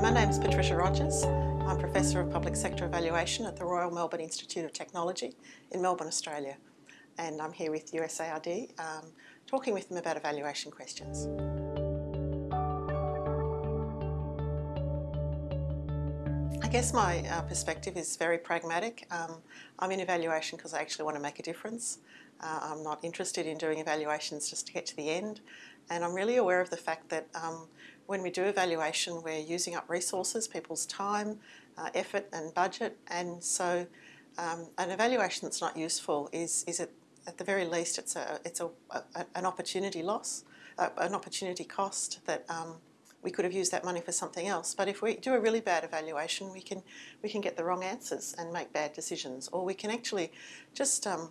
My name is Patricia Rogers. I'm Professor of Public Sector Evaluation at the Royal Melbourne Institute of Technology in Melbourne, Australia. And I'm here with USAID, um, talking with them about evaluation questions. I guess my uh, perspective is very pragmatic. Um, I'm in evaluation because I actually want to make a difference. Uh, I'm not interested in doing evaluations just to get to the end. And I'm really aware of the fact that um, when we do evaluation, we're using up resources, people's time, uh, effort and budget. And so um, an evaluation that's not useful is, is at, at the very least, it's, a, it's a, a an opportunity loss, uh, an opportunity cost that um, we could have used that money for something else. But if we do a really bad evaluation, we can, we can get the wrong answers and make bad decisions. Or we can actually just um,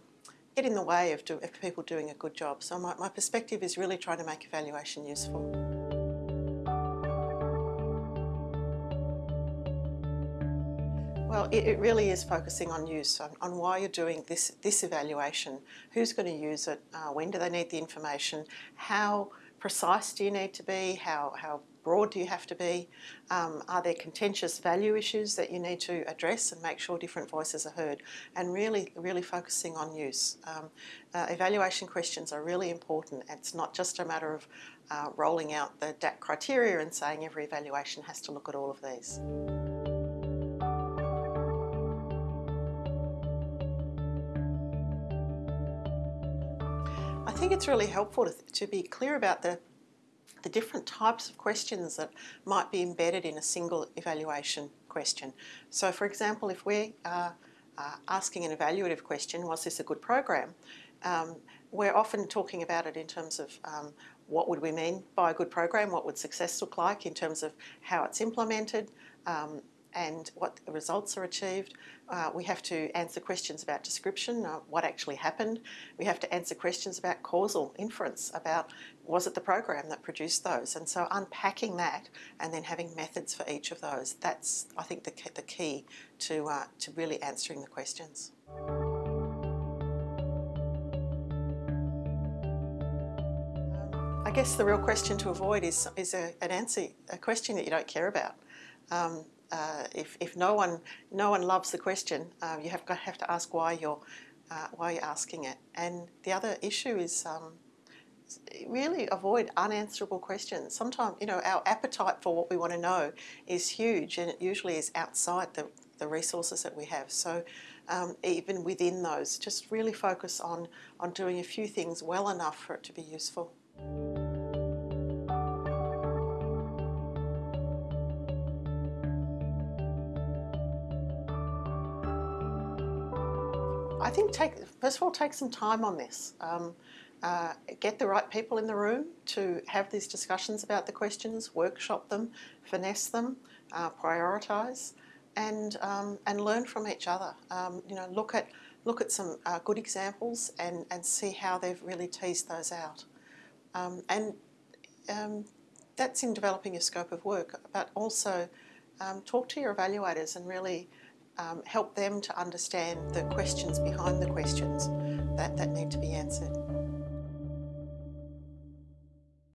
get in the way of, do, of people doing a good job. So my, my perspective is really trying to make evaluation useful. Well, it, it, really is focusing on use, on, on, why you're doing this, this evaluation, who's going to use it, uh, when do they need the information, how precise do you need to be, how, how broad do you have to be, um, are there contentious value issues that you need to address and make sure different voices are heard, and really, really focusing on use. Um, uh, evaluation questions are really important. It's not just a matter of uh, rolling out the DAC criteria and saying every evaluation has to look at all of these. Think it's really helpful to, to be clear about the, the different types of questions that might be embedded in a single evaluation question. So for example, if we're uh, uh, asking an evaluative question, was this a good program? Um, we're often talking about it in terms of um, what would we mean by a good program, what would success look like in terms of how it's implemented, um, and what results are achieved. Uh, we have to answer questions about description, uh, what actually happened. We have to answer questions about causal inference, about was it the program that produced those? And so unpacking that and then having methods for each of those, that's, I think, the, the key to, uh, to really answering the questions. I guess the real question to avoid is, is a, an answer, a question that you don't care about. Um, uh, if, if no one no one loves the question, uh, you have to have to ask why you're uh, why you're asking it. And the other issue is um, really avoid unanswerable questions. Sometimes you know our appetite for what we want to know is huge, and it usually is outside the the resources that we have. So um, even within those, just really focus on on doing a few things well enough for it to be useful. I think take first of all take some time on this. Um, uh, get the right people in the room to have these discussions about the questions, workshop them, finesse them, uh, prioritise, and um, and learn from each other. Um, you know, look at look at some uh, good examples and and see how they've really teased those out. Um, and um, that's in developing your scope of work, but also um, talk to your evaluators and really um, help them to understand the questions behind the questions that, that need to be answered.